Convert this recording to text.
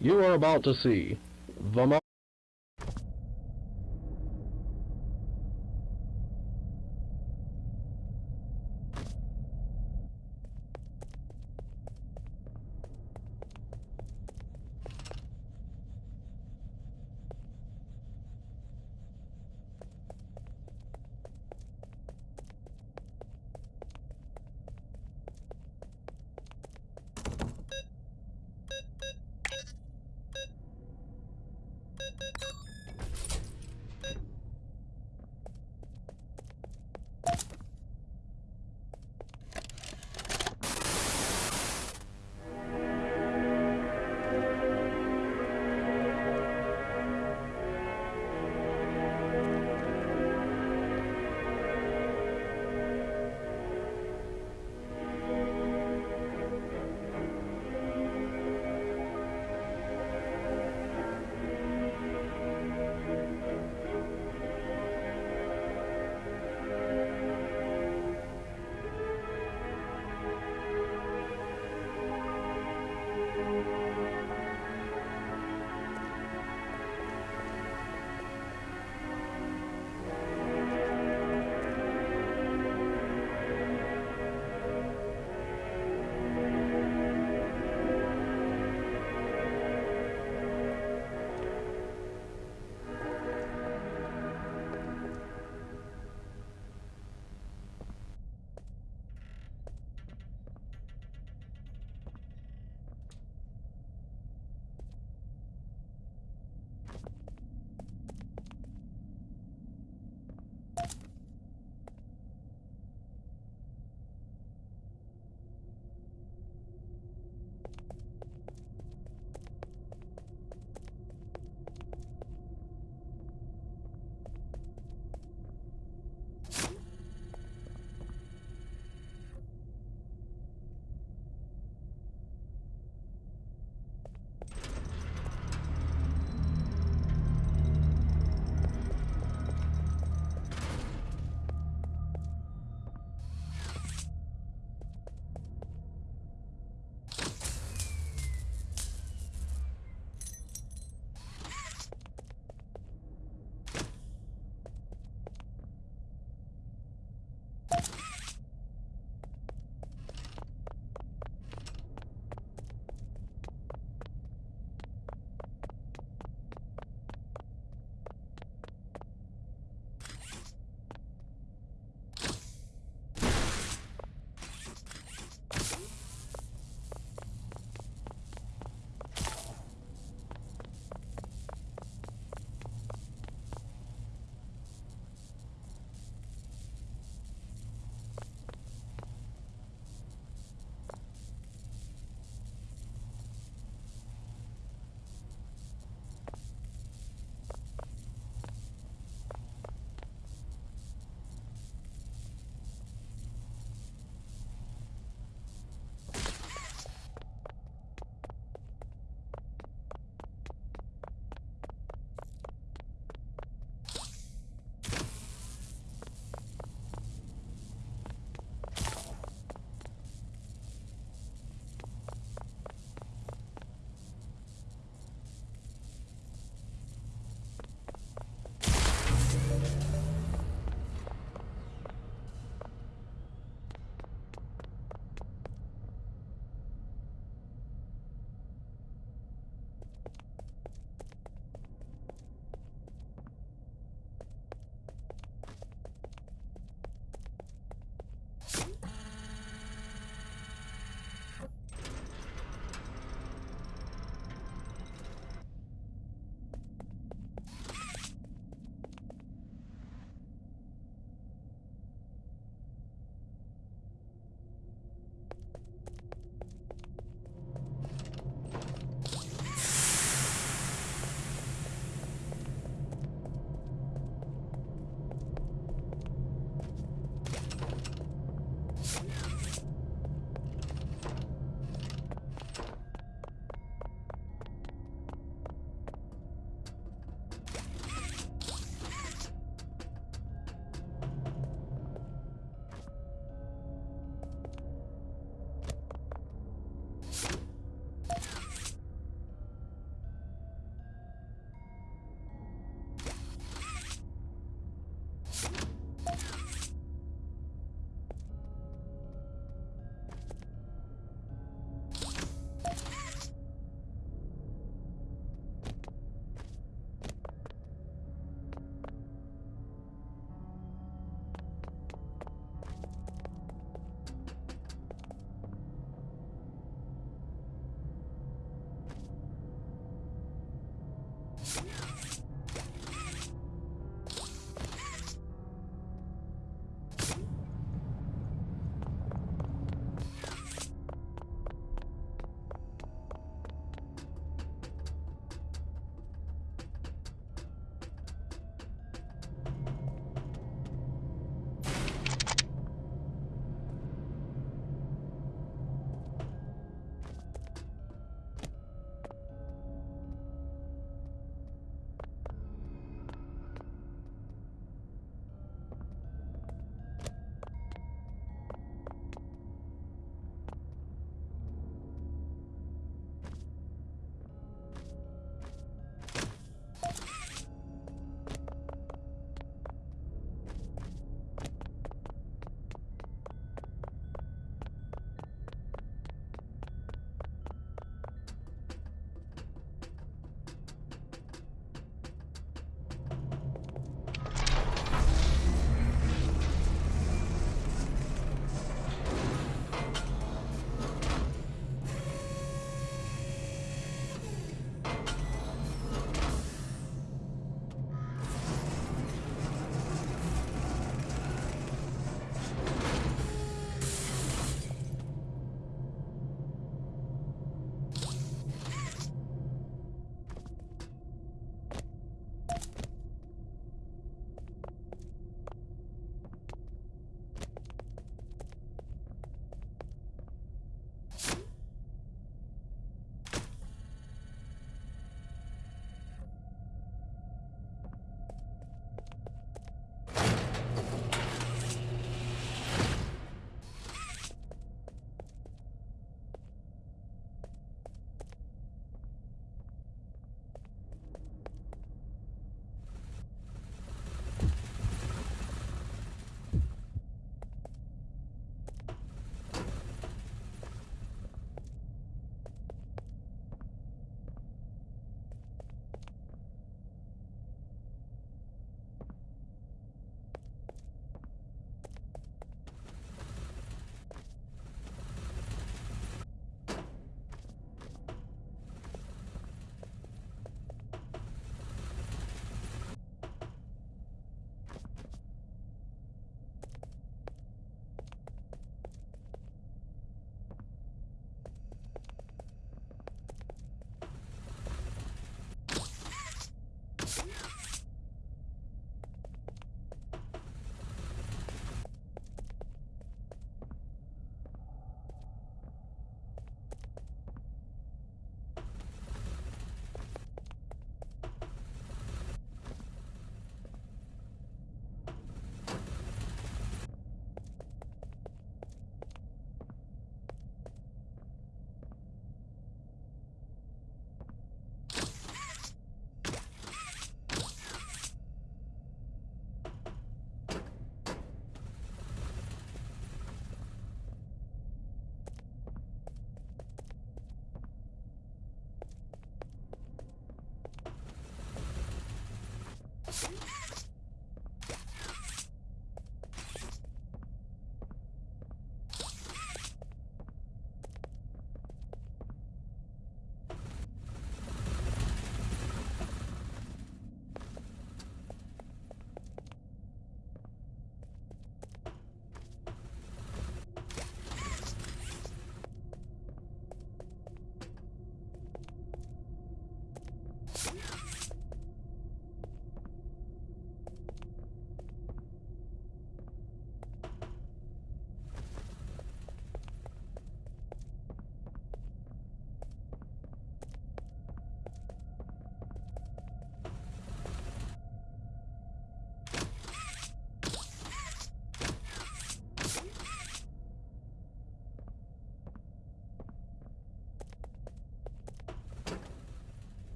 You are about to see the